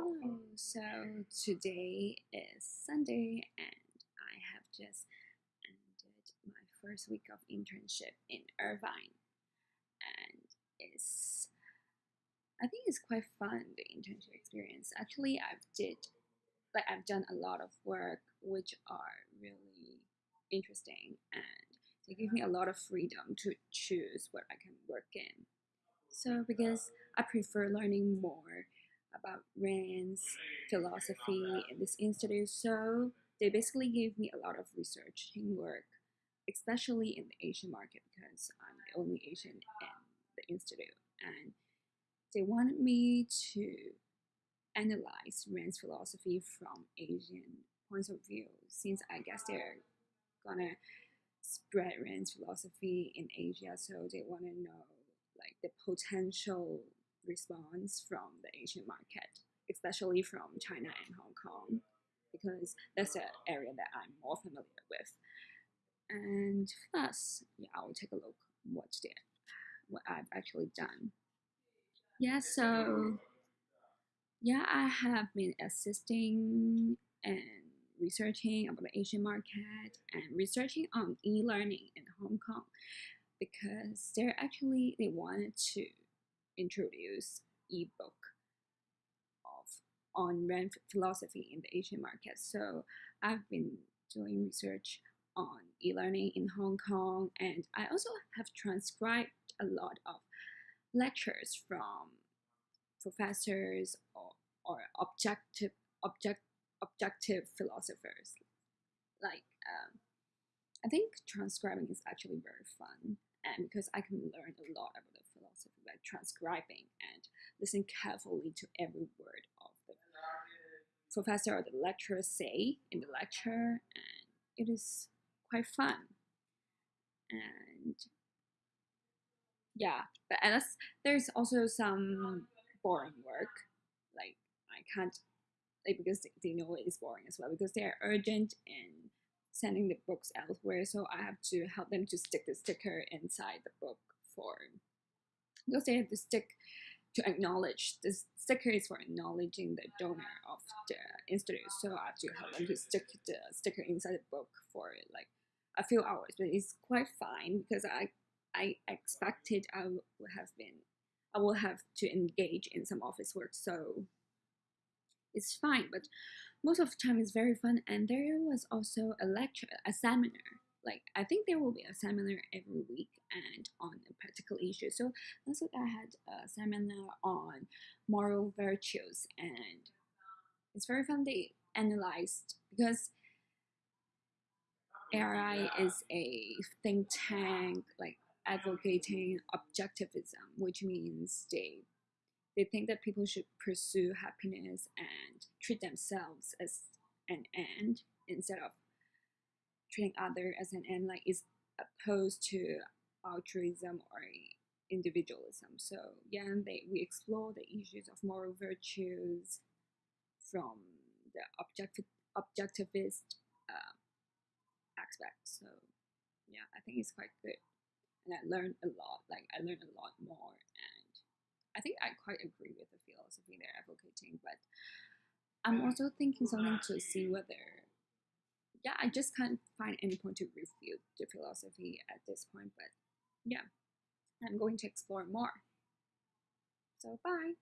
Hello, so today is Sunday and I have just ended my first week of internship in Irvine and it's I think it's quite fun the internship experience. Actually I've did like I've done a lot of work which are really interesting and they give me a lot of freedom to choose what I can work in. So because I prefer learning more about Rand's philosophy in this institute. So they basically gave me a lot of researching work, especially in the Asian market because I'm the only Asian in the institute. And they wanted me to analyze Rand's philosophy from Asian points of view, since I guess they're gonna spread Rand's philosophy in Asia, so they want to know like the potential response from the Asian market, especially from China and Hong Kong, because that's an area that I'm more familiar with. And plus, yeah, I'll take a look what they, what I've actually done. Yeah, so yeah, I have been assisting and researching about the Asian market and researching on e-learning in Hong Kong because they're actually they wanted to introduce ebook of on Rand philosophy in the Asian market. So I've been doing research on e-learning in Hong Kong, and I also have transcribed a lot of lectures from professors or, or objective object objective philosophers. Like um, I think transcribing is actually very fun and because I can learn a lot about philosophy by transcribing and listen carefully to every word of the professor or the lecturer say in the lecture and it is quite fun. And yeah but as there's also some boring work like I can't like because they know it is boring as well because they are urgent and sending the books elsewhere, so I have to help them to stick the sticker inside the book for they have the stick to acknowledge the sticker is for acknowledging the donor of the institute. So I have to help them to stick the sticker inside the book for like a few hours, but it's quite fine because I I expected I would have been I will have to engage in some office work, so it's fine. But most of the time it's very fun and there was also a lecture a seminar like i think there will be a seminar every week and on a particular issue so last week i had a seminar on moral virtues and it's very fun. They analyzed because ARI is a think tank like advocating objectivism which means they they think that people should pursue happiness and treat themselves as an end instead of treating others as an end, like is opposed to altruism or individualism. So yeah, they we explore the issues of moral virtues from the objective objectivist uh, aspect. So yeah, I think it's quite good, and I learned a lot. Like I learned a lot more, and I think I quite agree with the philosophy they're advocating, but I'm also thinking something to see whether, yeah, I just can't find any point to refute the philosophy at this point, but yeah, I'm going to explore more. So, bye.